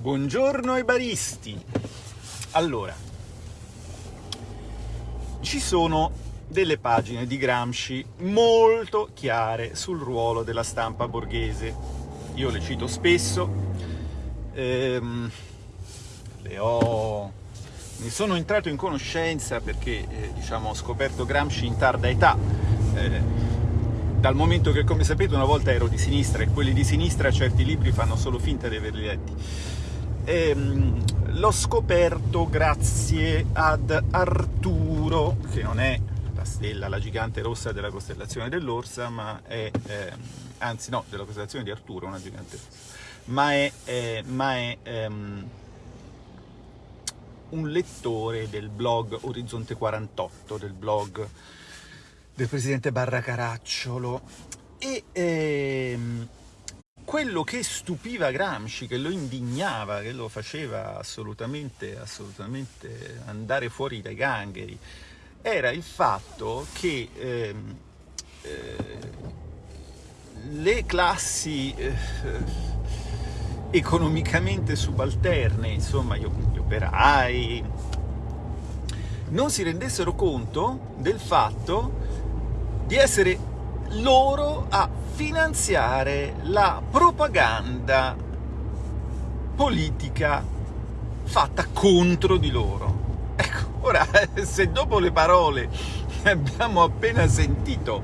Buongiorno ai baristi! Allora, ci sono delle pagine di Gramsci molto chiare sul ruolo della stampa borghese. Io le cito spesso, ehm, le ho... ne sono entrato in conoscenza perché eh, diciamo, ho scoperto Gramsci in tarda età, eh, dal momento che, come sapete, una volta ero di sinistra e quelli di sinistra certi libri fanno solo finta di averli letti ehm, l'ho scoperto grazie ad Arturo, che non è la stella, la gigante rossa della costellazione dell'Orsa, ma è, ehm, anzi no, della costellazione di Arturo, una gigante rossa, ma è, eh, ma è ehm, un lettore del blog Orizzonte 48, del blog del presidente Barra Caracciolo, e ehm, quello che stupiva Gramsci, che lo indignava, che lo faceva assolutamente, assolutamente andare fuori dai gangheri, era il fatto che eh, eh, le classi eh, economicamente subalterne, insomma gli, gli operai, non si rendessero conto del fatto di essere loro a finanziare la propaganda politica fatta contro di loro. Ecco, ora, se dopo le parole che abbiamo appena sentito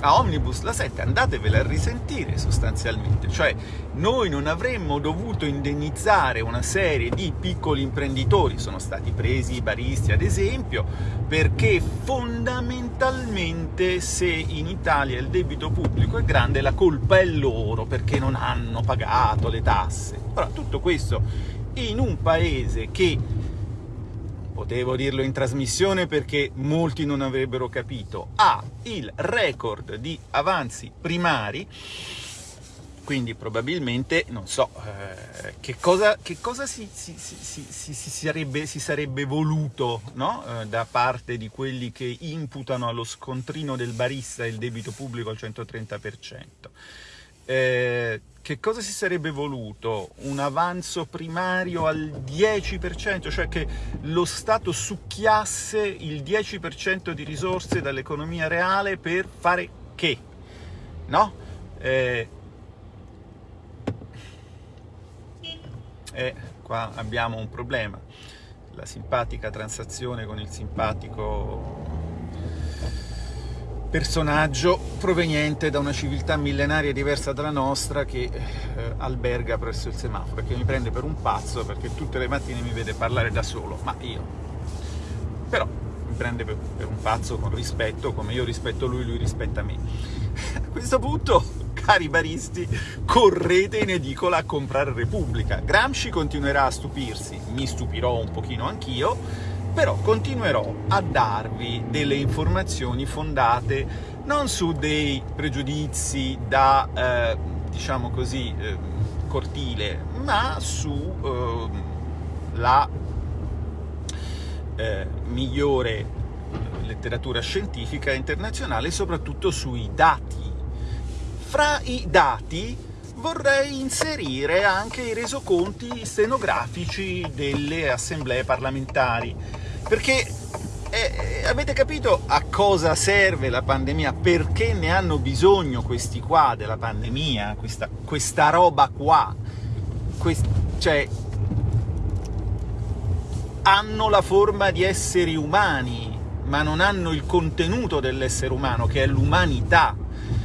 a Omnibus la 7 andatevela a risentire sostanzialmente, cioè noi non avremmo dovuto indennizzare una serie di piccoli imprenditori, sono stati presi i baristi ad esempio, perché fondamentalmente se in Italia il debito pubblico è grande la colpa è loro perché non hanno pagato le tasse. Ora, tutto questo in un paese che potevo dirlo in trasmissione perché molti non avrebbero capito, ha il record di avanzi primari, quindi probabilmente, non so, eh, che cosa, che cosa si, si, si, si, sarebbe, sarebbe, voluto no? eh, da parte di quelli che imputano allo scontrino del barista il debito pubblico al 130%. Eh, che cosa si sarebbe voluto? Un avanzo primario al 10%, cioè che lo Stato succhiasse il 10% di risorse dall'economia reale per fare che? No? Eh, e qua abbiamo un problema. La simpatica transazione con il simpatico personaggio proveniente da una civiltà millenaria diversa dalla nostra che eh, alberga presso il semaforo e che mi prende per un pazzo perché tutte le mattine mi vede parlare da solo, ma io... però mi prende per, per un pazzo con rispetto, come io rispetto lui, lui rispetta me. A questo punto, cari baristi, correte in edicola a comprare Repubblica. Gramsci continuerà a stupirsi, mi stupirò un pochino anch'io, però continuerò a darvi delle informazioni fondate non su dei pregiudizi da, eh, diciamo così, eh, cortile, ma sulla eh, eh, migliore letteratura scientifica internazionale soprattutto sui dati. Fra i dati vorrei inserire anche i resoconti stenografici delle assemblee parlamentari, perché eh, avete capito a cosa serve la pandemia? Perché ne hanno bisogno questi qua della pandemia, questa, questa roba qua? Quest, cioè, hanno la forma di esseri umani, ma non hanno il contenuto dell'essere umano, che è l'umanità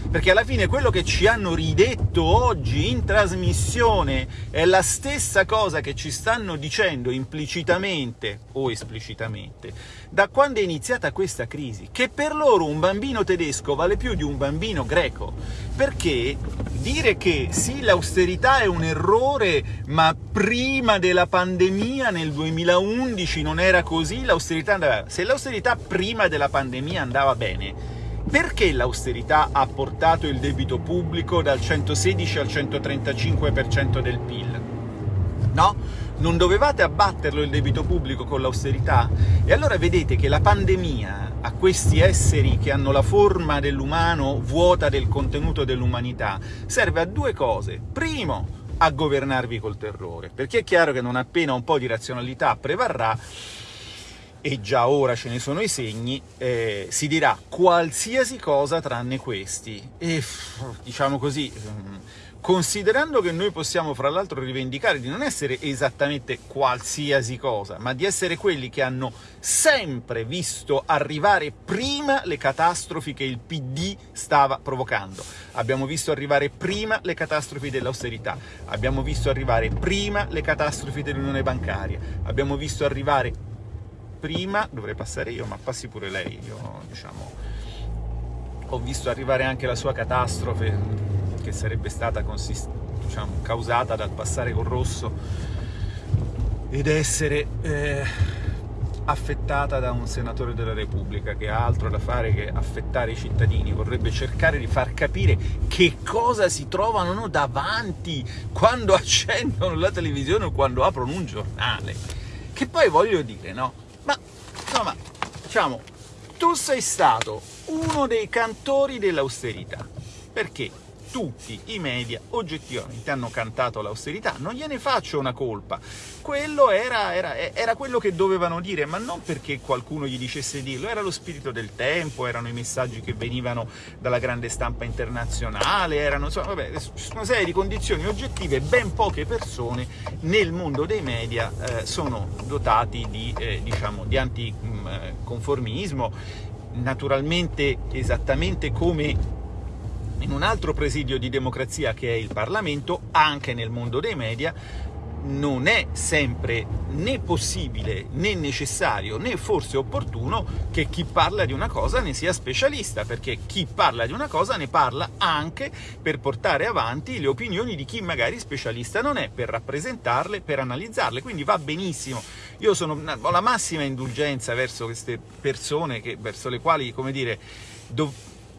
perché alla fine quello che ci hanno ridetto oggi in trasmissione è la stessa cosa che ci stanno dicendo implicitamente o esplicitamente. Da quando è iniziata questa crisi, che per loro un bambino tedesco vale più di un bambino greco, perché dire che sì, l'austerità è un errore, ma prima della pandemia nel 2011 non era così, l'austerità andava... Se l'austerità prima della pandemia andava bene, perché l'austerità ha portato il debito pubblico dal 116 al 135% del PIL? No? Non dovevate abbatterlo il debito pubblico con l'austerità? E allora vedete che la pandemia a questi esseri che hanno la forma dell'umano vuota del contenuto dell'umanità serve a due cose. Primo, a governarvi col terrore, perché è chiaro che non appena un po' di razionalità prevarrà, e già ora ce ne sono i segni, eh, si dirà qualsiasi cosa tranne questi. E diciamo così, mm, considerando che noi possiamo fra l'altro rivendicare di non essere esattamente qualsiasi cosa, ma di essere quelli che hanno sempre visto arrivare prima le catastrofi che il PD stava provocando. Abbiamo visto arrivare prima le catastrofi dell'austerità, abbiamo visto arrivare prima le catastrofi dell'unione bancaria, abbiamo visto arrivare prima, dovrei passare io, ma passi pure lei, io diciamo ho visto arrivare anche la sua catastrofe che sarebbe stata diciamo, causata dal passare col rosso ed essere eh, affettata da un senatore della Repubblica che ha altro da fare che affettare i cittadini, vorrebbe cercare di far capire che cosa si trovano davanti quando accendono la televisione o quando aprono un giornale. Che poi voglio dire, no? Ma, insomma, diciamo, tu sei stato uno dei cantori dell'austerità, perché tutti i media oggettivamente hanno cantato l'austerità, non gliene faccio una colpa, quello era, era, era, quello che dovevano dire, ma non perché qualcuno gli dicesse dirlo, era lo spirito del tempo, erano i messaggi che venivano dalla grande stampa internazionale, erano insomma, vabbè, una serie di condizioni oggettive, ben poche persone nel mondo dei media eh, sono dotati di, eh, diciamo, di anticonformismo, naturalmente esattamente come in un altro presidio di democrazia che è il Parlamento, anche nel mondo dei media, non è sempre né possibile né necessario né forse opportuno che chi parla di una cosa ne sia specialista, perché chi parla di una cosa ne parla anche per portare avanti le opinioni di chi magari specialista non è, per rappresentarle, per analizzarle, quindi va benissimo. Io sono, ho la massima indulgenza verso queste persone che, verso le quali, come dire,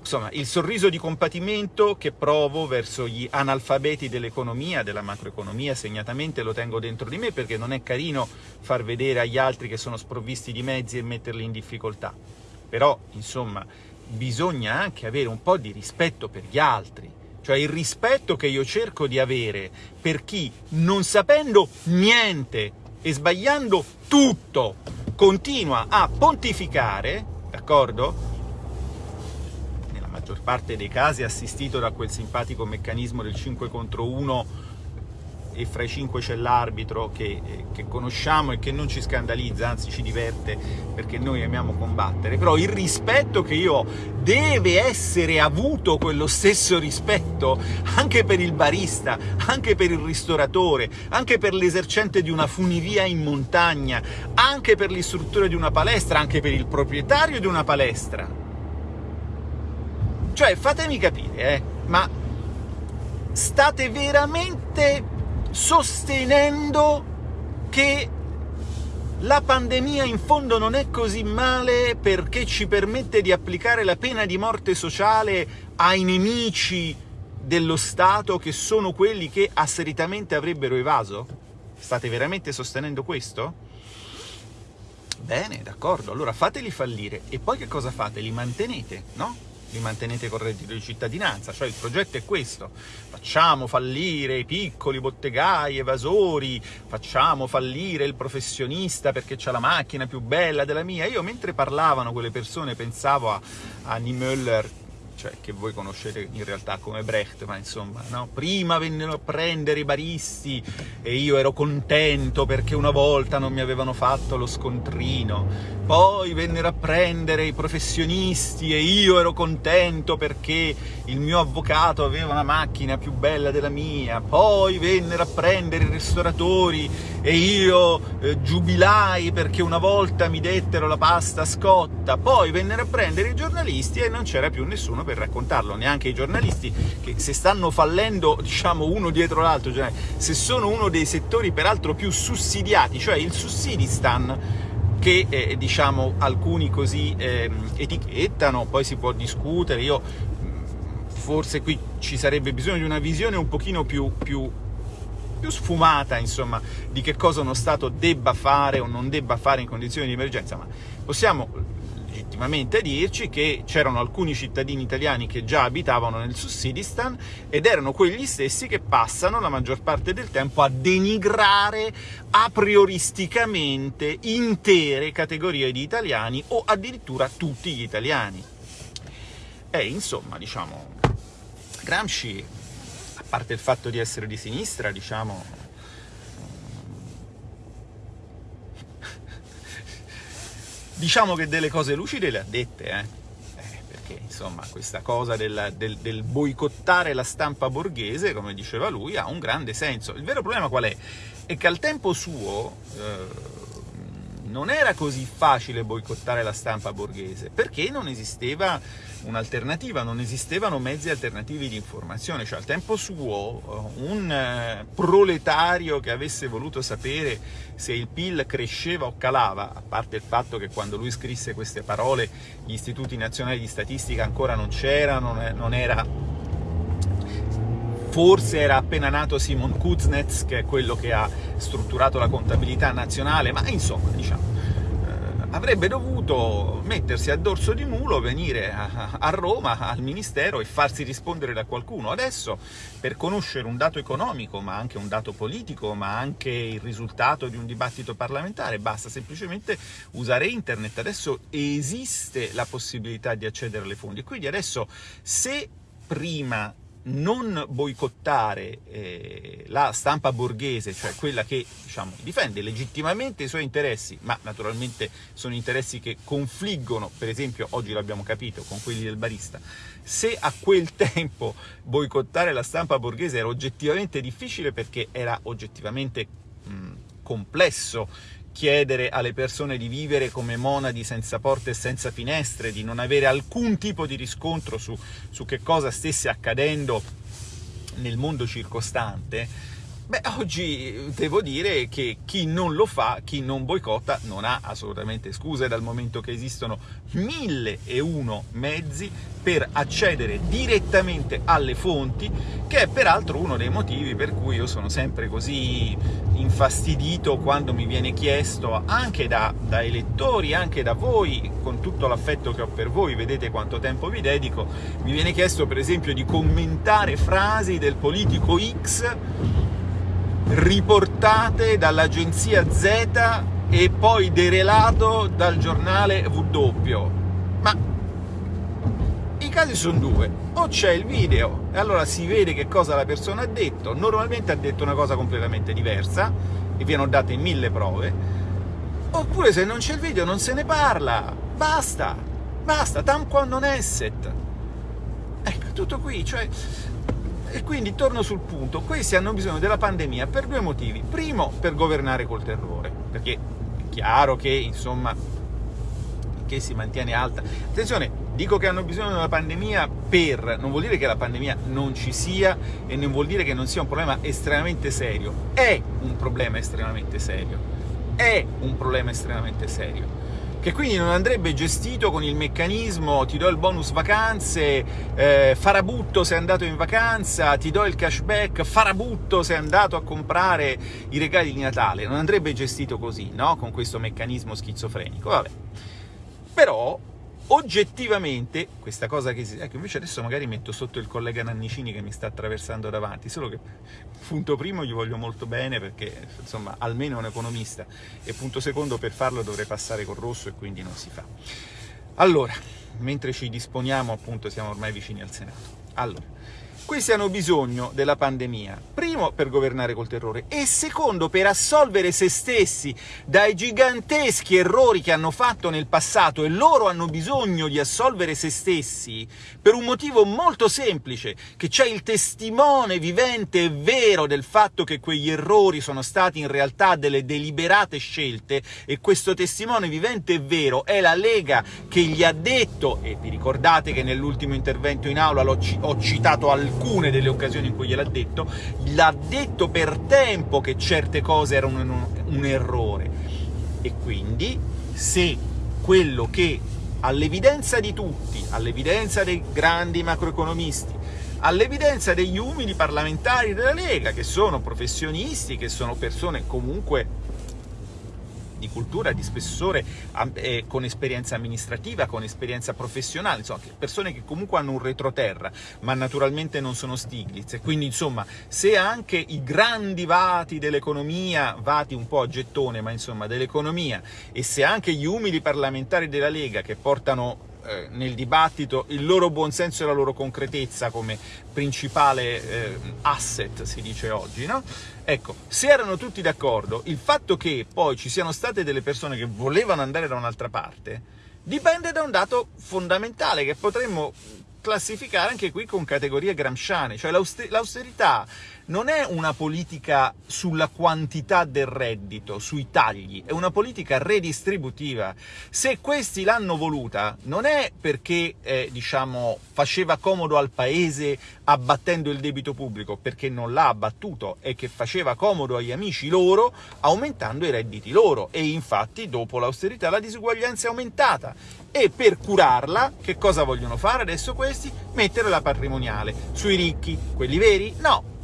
insomma, il sorriso di compatimento che provo verso gli analfabeti dell'economia, della macroeconomia, segnatamente lo tengo dentro di me perché non è carino far vedere agli altri che sono sprovvisti di mezzi e metterli in difficoltà. Però, insomma, bisogna anche avere un po' di rispetto per gli altri, cioè il rispetto che io cerco di avere per chi, non sapendo niente e sbagliando tutto, continua a pontificare, d'accordo? Maggior parte dei casi assistito da quel simpatico meccanismo del 5 contro 1 e fra i 5 c'è l'arbitro che, che, conosciamo e che non ci scandalizza, anzi ci diverte perché noi amiamo combattere, però il rispetto che io ho deve essere avuto quello stesso rispetto anche per il barista, anche per il ristoratore, anche per l'esercente di una funivia in montagna, anche per l'istruttore di una palestra, anche per il proprietario di una palestra. Cioè, fatemi capire, eh, ma state veramente sostenendo che la pandemia in fondo non è così male perché ci permette di applicare la pena di morte sociale ai nemici dello Stato che sono quelli che asseritamente avrebbero evaso? State veramente sostenendo questo? Bene, d'accordo, allora fateli fallire e poi che cosa fate? Li mantenete, no? Li mantenete con reddito di cittadinanza, cioè il progetto è questo, facciamo fallire i piccoli bottegai, evasori, facciamo fallire il professionista perché c'ha la macchina più bella della mia. Io mentre parlavano quelle persone pensavo a, a Niemöller cioè che voi conoscete in realtà come Brecht, ma insomma, no? prima vennero a prendere i baristi e io ero contento perché una volta non mi avevano fatto lo scontrino, poi vennero a prendere i professionisti e io ero contento perché il mio avvocato aveva una macchina più bella della mia, poi vennero a prendere i ristoratori e io eh, giubilai perché una volta mi dettero la pasta scotta, poi vennero a prendere i giornalisti e non c'era più nessuno per raccontarlo, neanche i giornalisti che se stanno fallendo diciamo uno dietro l'altro, cioè se sono uno dei settori peraltro più sussidiati, cioè il sussidistan che eh, diciamo alcuni così eh, etichettano, poi si può discutere, io forse qui ci sarebbe bisogno di una visione un pochino più, più più sfumata, insomma, di che cosa uno Stato debba fare o non debba fare in condizioni di emergenza, ma possiamo legittimamente dirci che c'erano alcuni cittadini italiani che già abitavano nel Sussidistan ed erano quegli stessi che passano la maggior parte del tempo a denigrare a prioristicamente intere categorie di italiani o addirittura tutti gli italiani. E insomma, diciamo, Gramsci, a parte il fatto di essere di sinistra, diciamo, Diciamo che delle cose lucide le ha dette, eh? eh perché insomma questa cosa del, del, del, boicottare la stampa borghese, come diceva lui, ha un grande senso. Il vero problema qual è? È che al tempo suo eh, non era così facile boicottare la stampa borghese, perché non esisteva un'alternativa, non esistevano mezzi alternativi di informazione, cioè al tempo suo eh, un eh, proletario che avesse voluto sapere se il PIL cresceva o calava, a parte il fatto che quando lui scrisse queste parole gli istituti nazionali di statistica ancora non c'erano, non era forse era appena nato Simon Kuznets, che è quello che ha strutturato la contabilità nazionale, ma insomma, diciamo, eh, avrebbe dovuto mettersi a dorso di mulo, venire a, a, Roma, al Ministero, e farsi rispondere da qualcuno. Adesso, per conoscere un dato economico, ma anche un dato politico, ma anche il risultato di un dibattito parlamentare, basta semplicemente usare internet. Adesso esiste la possibilità di accedere alle fonti. Quindi adesso, se prima non boicottare eh, la stampa borghese, cioè quella che diciamo, difende legittimamente i suoi interessi, ma naturalmente sono interessi che confliggono, per esempio, oggi l'abbiamo capito, con quelli del barista, se a quel tempo boicottare la stampa borghese era oggettivamente difficile perché era oggettivamente mh, complesso, chiedere alle persone di vivere come monadi senza porte e senza finestre, di non avere alcun tipo di riscontro su, su che cosa stesse accadendo nel mondo circostante, Beh, oggi devo dire che chi non lo fa, chi non boicotta, non ha assolutamente scuse, dal momento che esistono mille e uno mezzi per accedere direttamente alle fonti, che è peraltro uno dei motivi per cui io sono sempre così infastidito quando mi viene chiesto, anche da, da elettori, anche da voi, con tutto l'affetto che ho per voi, vedete quanto tempo vi dedico, mi viene chiesto per esempio di commentare frasi del politico X riportate dall'agenzia Z e poi derelato dal giornale W. Ma i casi sono due, o c'è il video e allora si vede che cosa la persona ha detto, normalmente ha detto una cosa completamente diversa e vi hanno date mille prove, oppure se non c'è il video non se ne parla, basta, basta, tam quando non esset. Ecco, tutto qui, cioè e quindi torno sul punto, questi hanno bisogno della pandemia per due motivi. Primo, per governare col terrore, perché è chiaro che, insomma, che si mantiene alta. Attenzione, dico che hanno bisogno della pandemia per... non vuol dire che la pandemia non ci sia e non vuol dire che non sia un problema estremamente serio. È un problema estremamente serio. È un problema estremamente serio che quindi non andrebbe gestito con il meccanismo ti do il bonus vacanze, eh, farabutto se è andato in vacanza, ti do il cashback, farabutto se è andato a comprare i regali di Natale, non andrebbe gestito così, no? Con questo meccanismo schizofrenico, vabbè. Però oggettivamente questa cosa che si... ecco invece adesso magari metto sotto il collega Nannicini che mi sta attraversando davanti solo che punto primo gli voglio molto bene perché insomma almeno è un economista e punto secondo per farlo dovrei passare col rosso e quindi non si fa. Allora mentre ci disponiamo appunto siamo ormai vicini al Senato. Allora questi hanno bisogno della pandemia, primo per governare col terrore e secondo per assolvere se stessi dai giganteschi errori che hanno fatto nel passato e loro hanno bisogno di assolvere se stessi per un motivo molto semplice, che c'è il testimone vivente e vero del fatto che quegli errori sono stati in realtà delle deliberate scelte e questo testimone vivente e vero è la Lega che gli ha detto, e vi ricordate che nell'ultimo intervento in aula ho citato al alcune delle occasioni in cui gliel'ha detto, l'ha detto per tempo che certe cose erano un, un errore. E quindi, se quello che all'evidenza di tutti, all'evidenza dei grandi macroeconomisti, all'evidenza degli umili parlamentari della Lega, che sono professionisti, che sono persone comunque di cultura, di spessore, con esperienza amministrativa, con esperienza professionale, insomma, persone che comunque hanno un retroterra, ma naturalmente non sono Stiglitz. E quindi, insomma, se anche i grandi vati dell'economia, vati un po' a gettone, ma insomma dell'economia, e se anche gli umili parlamentari della Lega che portano eh, nel dibattito il loro buonsenso e la loro concretezza come principale eh, asset, si dice oggi, no? Ecco, se erano tutti d'accordo, il fatto che poi ci siano state delle persone che volevano andare da un'altra parte dipende da un dato fondamentale che potremmo classificare anche qui con categorie gramsciane, cioè l'austerità non è una politica sulla quantità del reddito, sui tagli, è una politica redistributiva. Se questi l'hanno voluta, non è perché, eh, diciamo, faceva comodo al paese abbattendo il debito pubblico, perché non l'ha abbattuto, è che faceva comodo agli amici loro aumentando i redditi loro. E infatti, dopo l'austerità, la disuguaglianza è aumentata. E per curarla, che cosa vogliono fare adesso questi? Mettere la patrimoniale. Sui ricchi, quelli veri? No,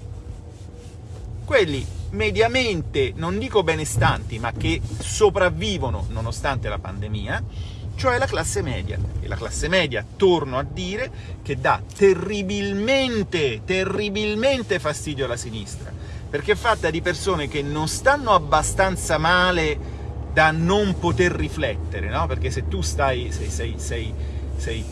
quelli mediamente, non dico benestanti, ma che sopravvivono nonostante la pandemia, cioè la classe media. E la classe media, torno a dire, che dà terribilmente, terribilmente fastidio alla sinistra, perché è fatta di persone che non stanno abbastanza male da non poter riflettere, no? Perché se tu stai, sei, sei, sei, sei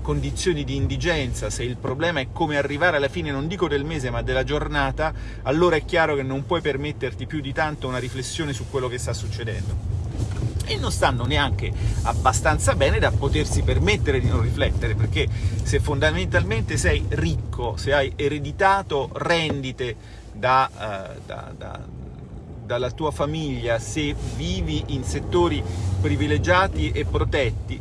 condizioni di indigenza, se il problema è come arrivare alla fine, non dico del mese, ma della giornata, allora è chiaro che non puoi permetterti più di tanto una riflessione su quello che sta succedendo. E non stanno neanche abbastanza bene da potersi permettere di non riflettere, perché se fondamentalmente sei ricco, se hai ereditato rendite da, uh, da, da, dalla tua famiglia, se vivi in settori privilegiati e protetti,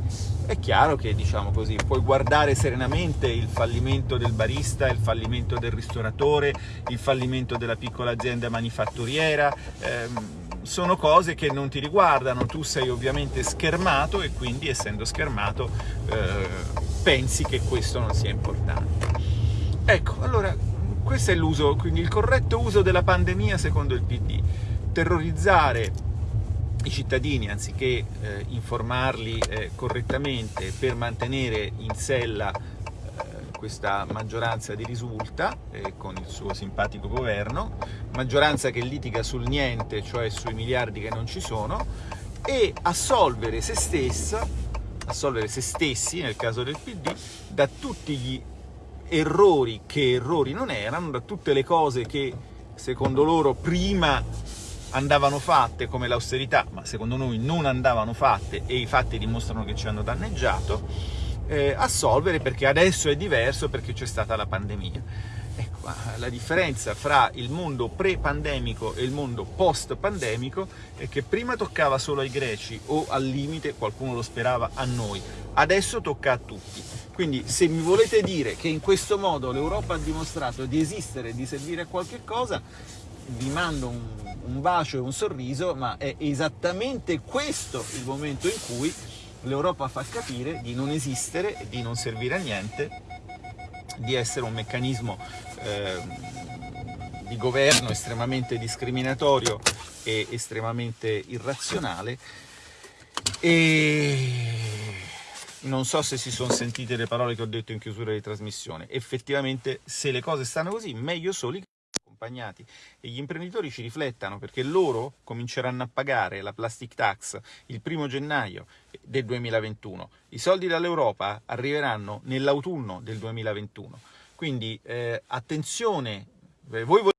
è chiaro che, diciamo così, puoi guardare serenamente il fallimento del barista, il fallimento del ristoratore, il fallimento della piccola azienda manifatturiera, ehm, sono cose che non ti riguardano, tu sei ovviamente schermato e quindi essendo schermato eh, pensi che questo non sia importante. Ecco, allora, questo è l'uso, quindi il corretto uso della pandemia secondo il PD. Terrorizzare i cittadini, anziché eh, informarli eh, correttamente per mantenere in sella eh, questa maggioranza di risulta eh, con il suo simpatico governo, maggioranza che litiga sul niente, cioè sui miliardi che non ci sono, e assolvere se stessa, assolvere se stessi, nel caso del PD, da tutti gli errori che errori non erano, da tutte le cose che secondo loro prima andavano fatte come l'austerità, ma secondo noi non andavano fatte e i fatti dimostrano che ci hanno danneggiato, eh, assolvere perché adesso è diverso perché c'è stata la pandemia. Ecco, la differenza fra il mondo pre-pandemico e il mondo post-pandemico è che prima toccava solo ai greci o al limite, qualcuno lo sperava, a noi. Adesso tocca a tutti. Quindi se mi volete dire che in questo modo l'Europa ha dimostrato di esistere e di servire a qualche cosa, vi mando un, un bacio e un sorriso, ma è esattamente questo il momento in cui l'Europa fa capire di non esistere di non servire a niente, di essere un meccanismo eh, di governo estremamente discriminatorio e estremamente irrazionale e non so se si sono sentite le parole che ho detto in chiusura di trasmissione. Effettivamente, se le cose stanno così, meglio soli accompagnati e gli imprenditori ci riflettano perché loro cominceranno a pagare la plastic tax il primo gennaio del 2021. I soldi dall'Europa arriveranno nell'autunno del 2021. Quindi eh, attenzione, eh, voi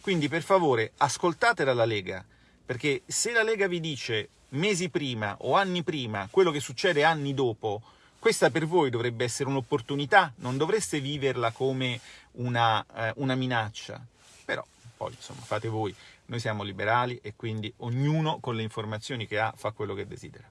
quindi per favore ascoltate dalla Lega, perché se la Lega vi dice mesi prima o anni prima quello che succede anni dopo, questa per voi dovrebbe essere un'opportunità, non dovreste viverla come una, eh, una minaccia. Però poi insomma fate voi, noi siamo liberali e quindi ognuno con le informazioni che ha fa quello che desidera.